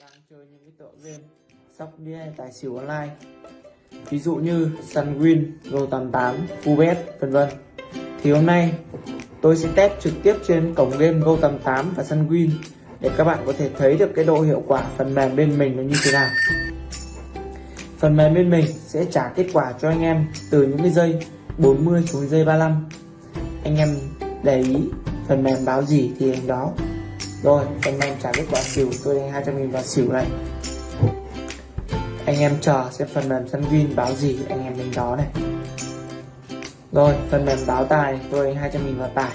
đang chơi những cái tựa game sóc đĩa tài xỉu online. Ví dụ như Sunwin, Go88, cubet vân vân. Thì hôm nay tôi sẽ test trực tiếp trên cổng game Go88 và Sunwin để các bạn có thể thấy được cái độ hiệu quả phần mềm bên mình là như thế nào. Phần mềm bên mình sẽ trả kết quả cho anh em từ những cái giây 40 xuống giây 35 anh em để ý phần mềm báo gì thì anh đó rồi phần mềm trả kết quả xỉu, tôi đánh 200 nghìn vào xỉu này. Anh em chờ xem phần mềm sân win báo gì, anh em đánh đó này. Rồi, phần mềm báo tài, tôi đánh 200 nghìn vào tài.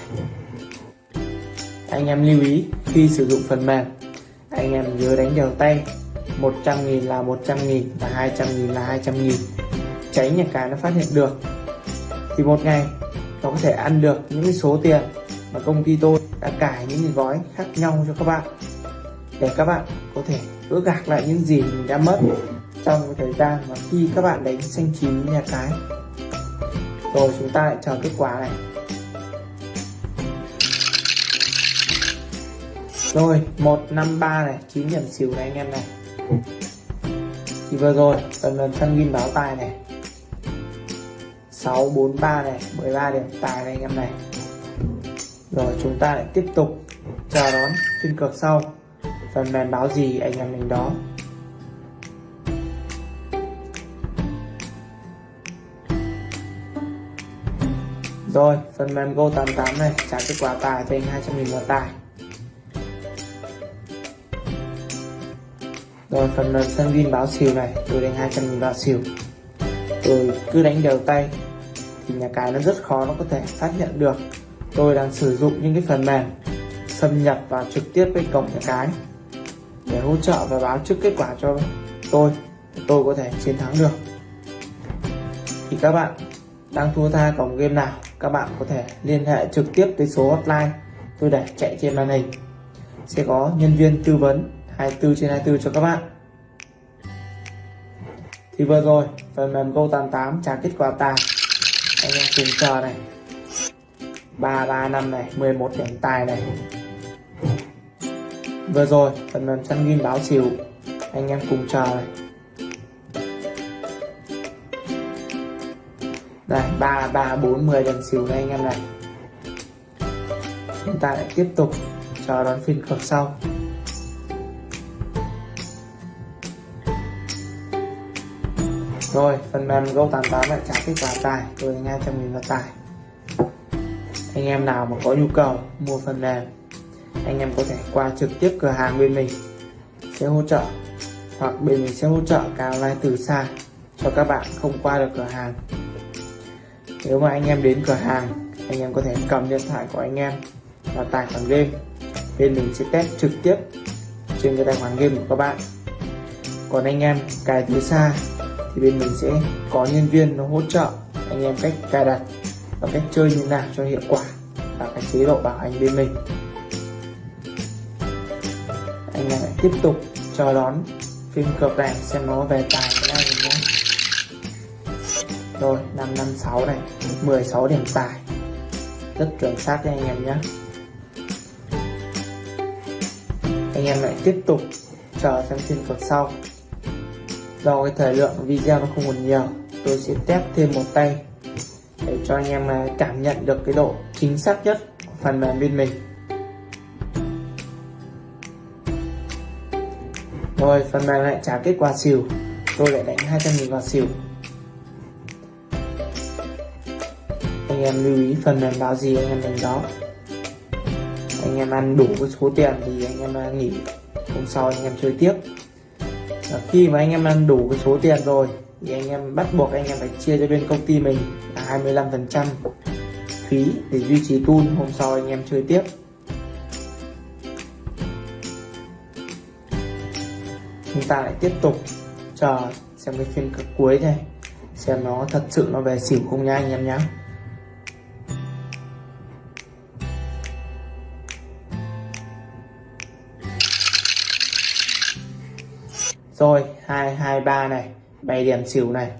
Anh em lưu ý, khi sử dụng phần mềm, anh em nhớ đánh đều tay. 100 nghìn là 100 nghìn và 200 nghìn là 200 nghìn. Tránh nhà cái nó phát hiện được. Thì một ngày, nó có thể ăn được những số tiền và công ty tôi đã cài những cái gói khác nhau cho các bạn để các bạn có thể gỡ gạc lại những gì mình đã mất trong thời gian mà khi các bạn đánh xanh chín nhà cái. Rồi chúng ta lại chờ kết quả này. Rồi 153 này 9 điểm xỉu này anh em này. Thì vừa rồi phần lần săn ghi báo tài này. 643 này 13 điểm tài này anh em này rồi, chúng ta lại tiếp tục chờ đón phiên cược sau. Phần mềm báo gì anh em mình đó? Rồi, phần mềm Go 88 này, trả kết quả tài cho anh 200 nghìn vào tài. Rồi, phần mềm sân viên báo xỉu này, tôi đánh 200 nghìn vào xỉu tôi cứ đánh đều tay, thì nhà cái nó rất khó, nó có thể xác nhận được tôi đang sử dụng những cái phần mềm xâm nhập vào trực tiếp với cổng nhà cái để hỗ trợ và báo trước kết quả cho tôi tôi có thể chiến thắng được. Thì các bạn đang thua tha cổng game nào, các bạn có thể liên hệ trực tiếp tới số hotline tôi để chạy trên màn hình. Sẽ có nhân viên tư vấn 24 trên 24 cho các bạn. Thì vừa rồi, phần mềm Go 88 trả kết quả tài. Anh em cùng chờ này. 335 này 11 điểm tài này. Vừa rồi, phần mềm săn ghim báo xỉu anh em cùng chờ này. Đây, ba ba, bốn, mười điểm xỉu này anh em này. Chúng ta lại tiếp tục chờ đón phiên cược sau. Rồi, phần mềm Go 88 lại trả kết quả tài. Tôi đánh 200 nghìn vào tài anh em nào mà có nhu cầu, mua phần mềm, anh em có thể qua trực tiếp cửa hàng bên mình, sẽ hỗ trợ. Hoặc bên mình sẽ hỗ trợ cả online từ xa, cho các bạn không qua được cửa hàng. Nếu mà anh em đến cửa hàng, anh em có thể cầm điện thoại của anh em và tải khoản game. Bên mình sẽ test trực tiếp trên cái tài khoản game của các bạn. Còn anh em cài từ xa, thì bên mình sẽ có nhân viên nó hỗ trợ anh em cách cài đặt và cách chơi như nào cho hiệu quả. Và cái chế độ bảo hành bên mình. Anh em lại tiếp tục chờ đón phim cược này xem nó về tài cái này nhé rồi 556 này 16 điểm tài. Rất chuẩn xác cho anh em nhé. Anh em lại tiếp tục chờ xem phim cược sau. Do cái thời lượng video nó không còn nhiều, tôi sẽ test thêm một tay cho anh em à, cảm nhận được cái độ chính xác nhất của phần mềm bên mình. Rồi, phần mềm lại trả kết quả xỉu. Tôi lại đánh 200.000 vào xỉu. Anh em lưu ý phần mềm báo gì, anh em đánh đó. Anh em ăn đủ cái số tiền thì anh em à, nghỉ hôm sau anh em chơi tiếp. Và khi mà anh em ăn đủ cái số tiền rồi thì anh em bắt buộc anh em phải chia cho bên công ty mình là 25 phần trăm phí để duy trì tool. Hôm sau anh em chơi tiếp. Chúng ta lại tiếp tục chờ xem cái phiên cực cuối này, xem nó thật sự nó về xỉu không nha anh em nhé rồi 223 này. 7 điểm xỉu này.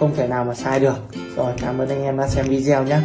Không thể nào mà sai được. Rồi, cảm ơn anh em đã xem video nhé.